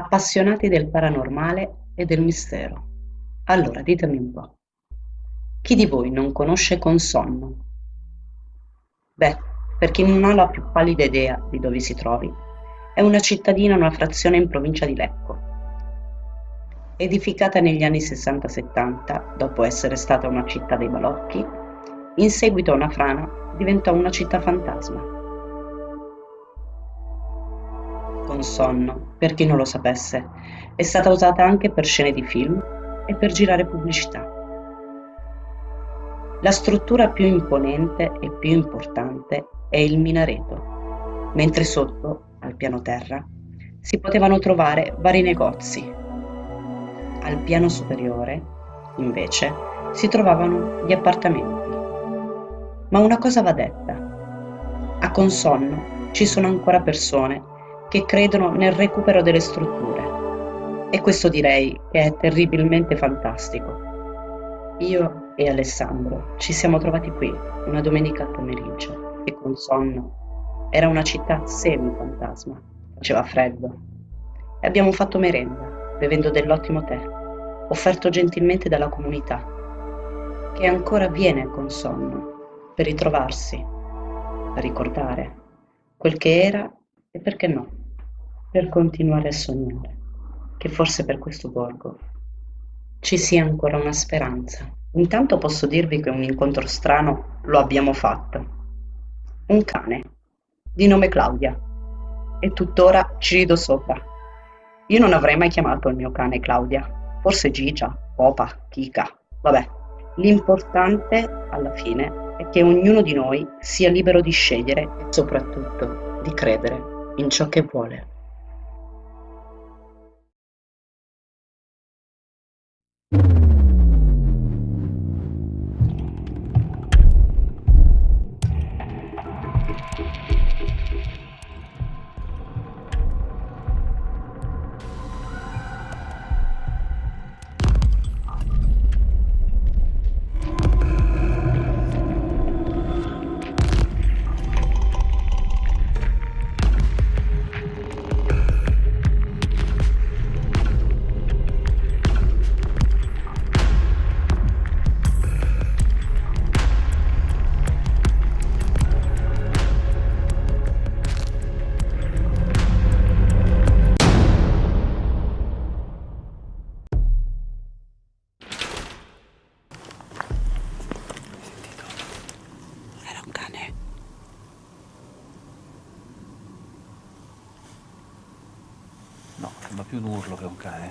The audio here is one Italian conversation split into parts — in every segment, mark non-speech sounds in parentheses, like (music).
appassionati del paranormale e del mistero. Allora ditemi un po', chi di voi non conosce Consonno? Beh, per chi non ha la più pallida idea di dove si trovi, è una cittadina, una frazione in provincia di Lecco. Edificata negli anni 60-70, dopo essere stata una città dei balocchi, in seguito a una frana diventò una città fantasma con sonno, per chi non lo sapesse. È stata usata anche per scene di film e per girare pubblicità. La struttura più imponente e più importante è il minareto, mentre sotto, al piano terra, si potevano trovare vari negozi. Al piano superiore, invece, si trovavano gli appartamenti. Ma una cosa va detta. A Consonno ci sono ancora persone che credono nel recupero delle strutture. E questo direi che è terribilmente fantastico. Io e Alessandro ci siamo trovati qui una domenica al pomeriggio e con sonno era una città semi-fantasma, faceva freddo e abbiamo fatto merenda bevendo dell'ottimo tè, offerto gentilmente dalla comunità, che ancora viene con sonno per ritrovarsi, a ricordare quel che era e perché no per continuare a sognare che forse per questo borgo ci sia ancora una speranza. Intanto posso dirvi che un incontro strano lo abbiamo fatto. Un cane, di nome Claudia, e tuttora ci rido sopra. Io non avrei mai chiamato il mio cane Claudia, forse Gigia, Popa, Kika, vabbè. L'importante, alla fine, è che ognuno di noi sia libero di scegliere e soprattutto di credere in ciò che vuole.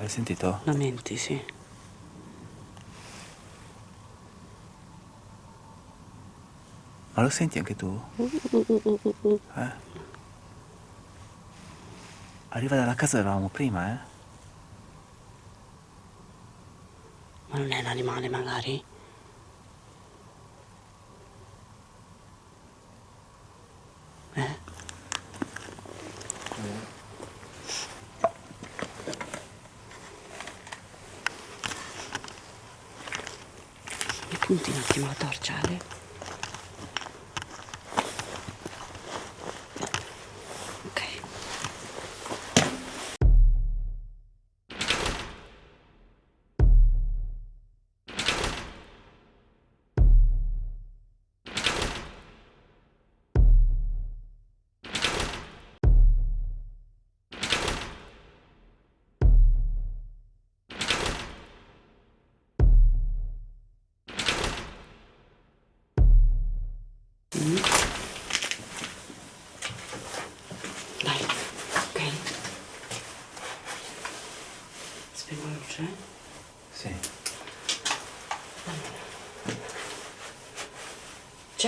Hai sentito? Lamenti, sì. Ma lo senti anche tu? Eh? Arriva dalla casa dove eravamo prima, eh? Ma non è un animale, magari? юм одоо орж байгаа.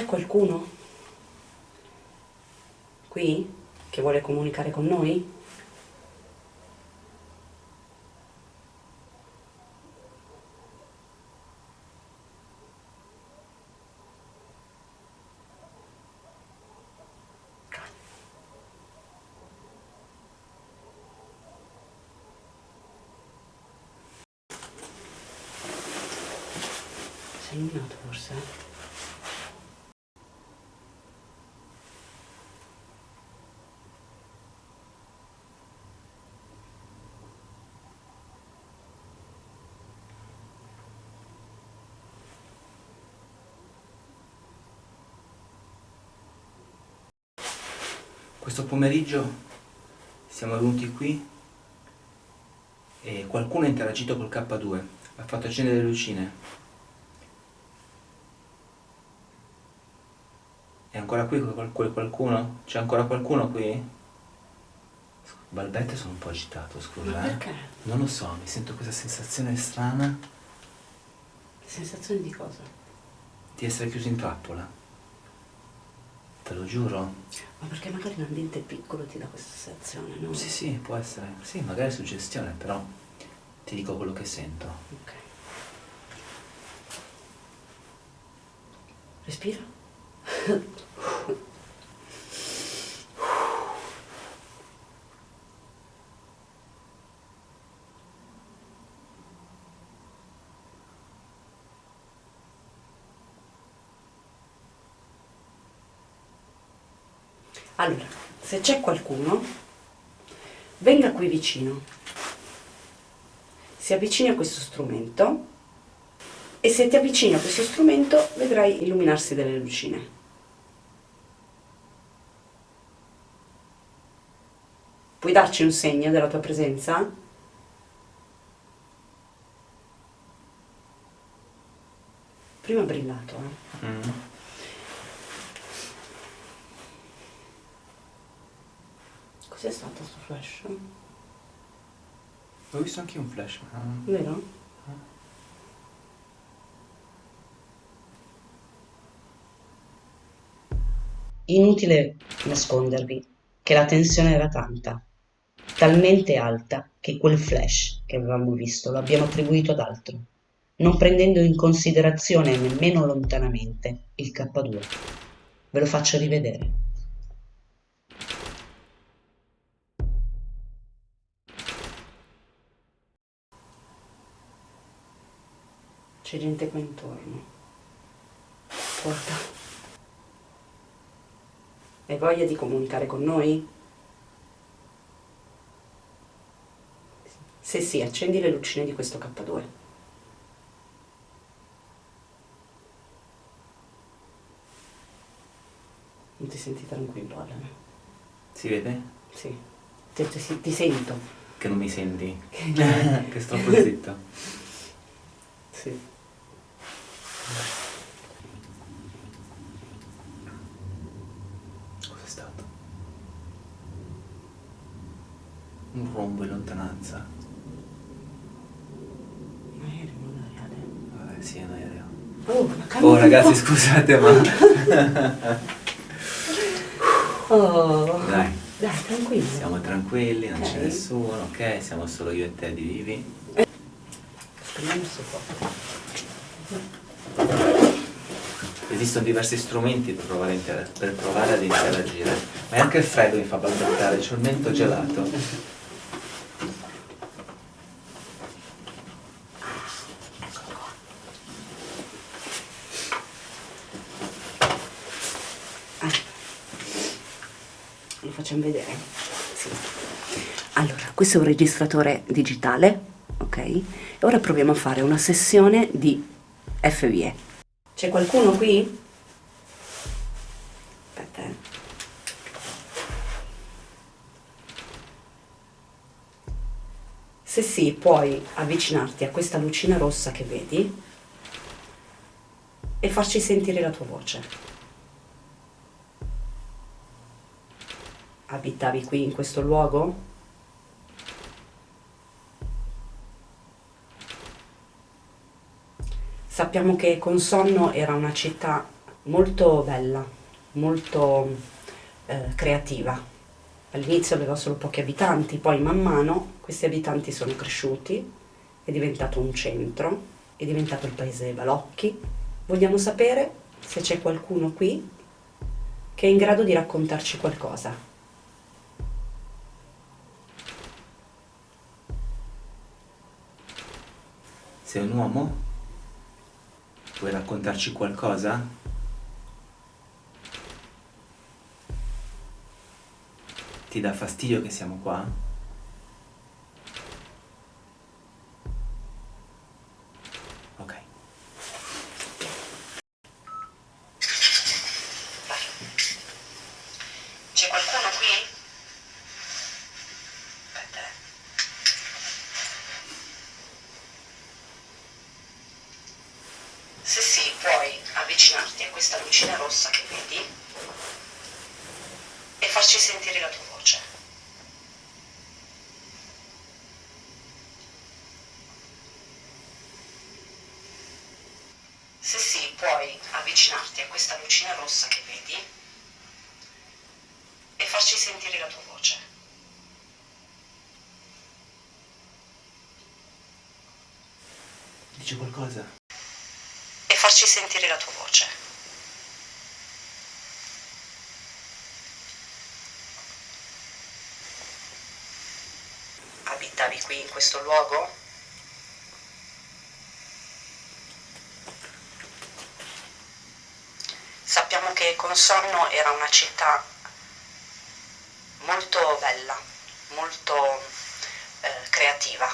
C'è qualcuno qui che vuole comunicare con noi? Sei illuminato forse? Questo pomeriggio siamo venuti qui e qualcuno ha interagito col K2, ha fatto accendere le lucine. È ancora qui quel qualcuno? C'è ancora qualcuno qui? Balbette sono un po' agitato, scusa. Ma perché? Eh? Non lo so, mi sento questa sensazione strana. Sensazione di cosa? Di essere chiuso in trappola. Te lo giuro. Ma perché magari un ambiente piccolo ti dà questa sensazione, no? Sì, sì, può essere. Sì, magari è suggestione, però ti dico quello che sento. Ok. Respira. (laughs) Allora, se c'è qualcuno, venga qui vicino, si avvicini a questo strumento e se ti avvicini a questo strumento vedrai illuminarsi delle lucine. Puoi darci un segno della tua presenza? Prima brillato, eh? Mm. Cos'è stato questo flash? Ho visto anche un flash. Ma... Vero? Inutile nascondervi che la tensione era tanta, talmente alta che quel flash che avevamo visto lo abbiamo attribuito ad altro, non prendendo in considerazione nemmeno lontanamente il K2. Ve lo faccio rivedere. C'è gente qua intorno. Porta. Hai voglia di comunicare con noi? Se sì, accendi le lucine di questo K2. Non ti senti tranquillo, Alan? Si vede? Sì. Ti, ti, ti sento. Che non mi senti? che (laughs) sto zitto. Sì. Cos'è stato? Un rombo in lontananza. Un aereo, non aereo. Vabbè, sì, è un aereo. Oh, oh ragazzi, scusate, ma... (laughs) oh. Dai. Dai, tranquilli. Siamo tranquilli, non okay. c'è nessuno, ok? Siamo solo io e te di vivi. Spegniamo il fuoco. Esistono diversi strumenti per provare, per provare ad interagire, ma anche il freddo mi fa balbettare, c'è il mento gelato. Ah. Lo facciamo vedere? Sì. Allora, questo è un registratore digitale, ok? Ora proviamo a fare una sessione di FVE. C'è qualcuno qui? Aspetta. Eh. Se sì, puoi avvicinarti a questa lucina rossa che vedi e farci sentire la tua voce. Abitavi qui in questo luogo? Sappiamo che Consonno era una città molto bella, molto eh, creativa. All'inizio aveva solo pochi abitanti, poi man mano questi abitanti sono cresciuti, è diventato un centro, è diventato il paese dei balocchi. Vogliamo sapere se c'è qualcuno qui che è in grado di raccontarci qualcosa. Sei un uomo? Vuoi raccontarci qualcosa? Ti dà fastidio che siamo qua? Ok. C'è qualcuno qui? questa lucina rossa che vedi e farci sentire la tua voce. Se sì, puoi avvicinarti a questa lucina rossa che vedi e farci sentire la tua voce. Dici qualcosa? E farci sentire la tua voce. Abitavi qui in questo luogo? Sappiamo che Consorno era una città molto bella, molto eh, creativa.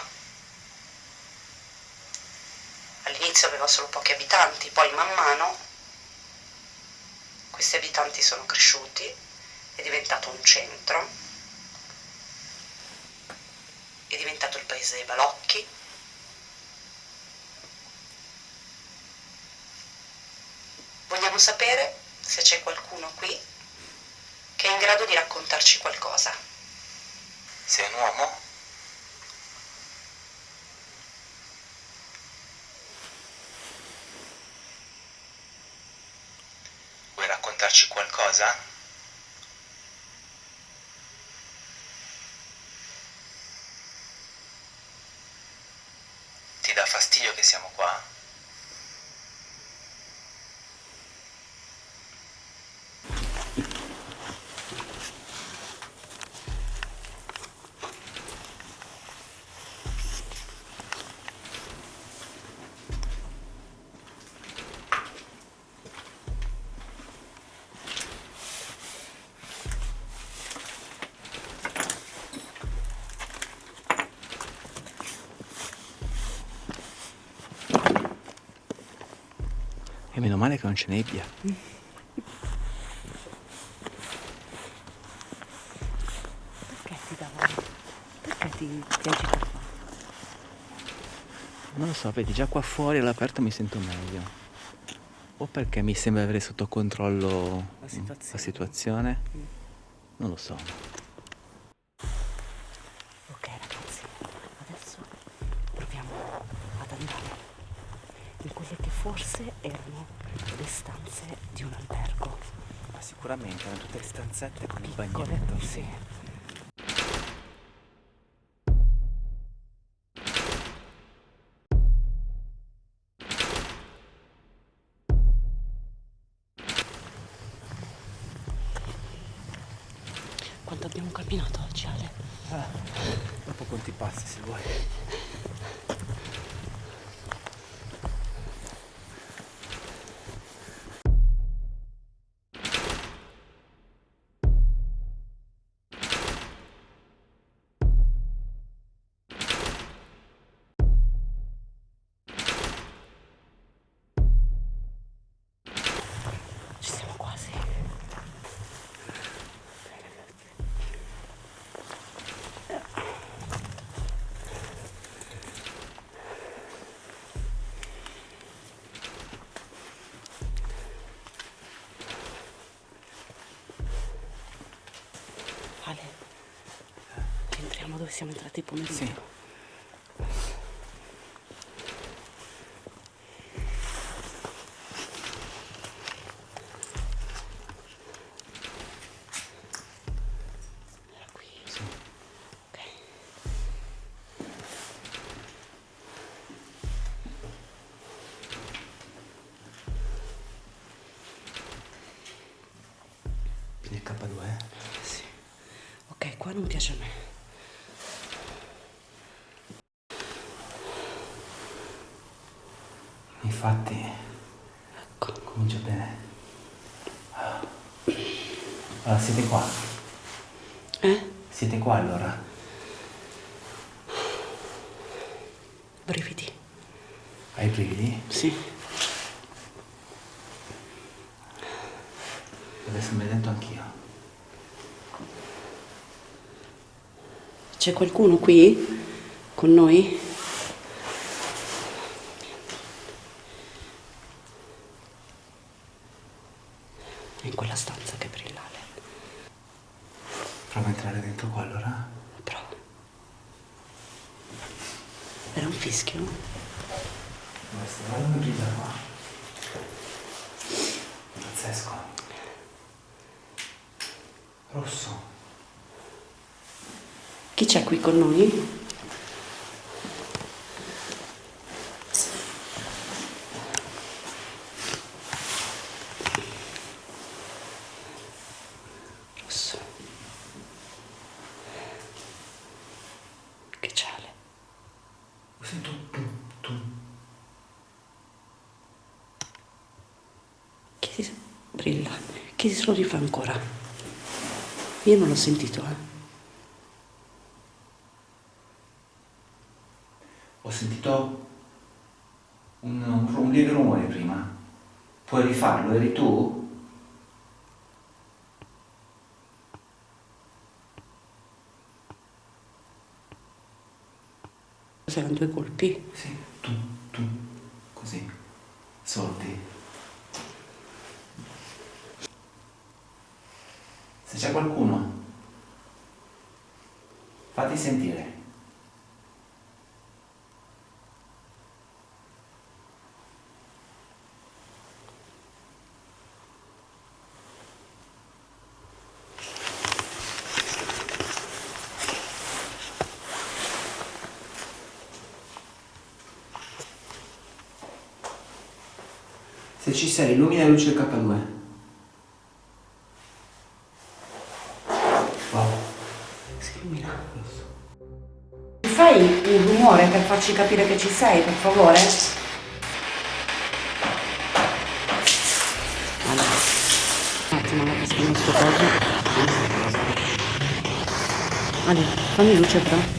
All'inizio aveva solo pochi abitanti, poi man mano questi abitanti sono cresciuti, è diventato un centro, è diventato il paese dei balocchi. Vogliamo sapere se c'è qualcuno qui che è in grado di raccontarci qualcosa. Sei un uomo? Vuoi raccontarci qualcosa? Ti dà fastidio che siamo qua? Meno male che non c'è nebbia. Perché ti dava? Perché ti, agita qua? Non lo so, vedi, già qua fuori all'aperto mi sento meglio. O perché mi sembra avere sotto controllo La situazione. la situazione. Mm. Non lo so. Ok ragazzi, adesso proviamo ad andare in quelle che forse erano le stanze di un albergo. Ma sicuramente erano stanzette con il bagnetto. sì. Quanto abbiamo camminato oggi, Ale? Ah, dopo conti passi se vuoi. Entriamo dove siamo entrati pomeriggio. Sì. Era qui. Sì. Ok. Quindi il K2, eh? Sì. Ok, qua non piace a me. Infatti, Ecco. comincia bene. Allora, siete qua? Eh? Siete qua allora? Brividi. Hai brividi? Sì. Adesso mi hai detto anch'io. C'è qualcuno qui con noi? Prova a entrare dentro qua allora. Prova. Era un fischio? Questo, guarda come brilla qua. Pazzesco. Rosso. Chi c'è qui con noi? Rosso. Che ciale. Sento tum, tum. Chi si... brilla. Chi se lo rifà ancora? Io non l'ho sentito, eh. Ho sentito un, un, un lieve rumore prima. Puoi rifarlo? Eri tu? Cos'erano due colpi? Sì, tu, tu, così, sordi. Se c'è qualcuno, fatti sentire. Se ci sei, illumina luce del K2. Wow. Si illumina. Fai un rumore per farci capire che ci sei, per favore? Allora, un attimo, la passiamo sto coso. Ale, fammi luce però.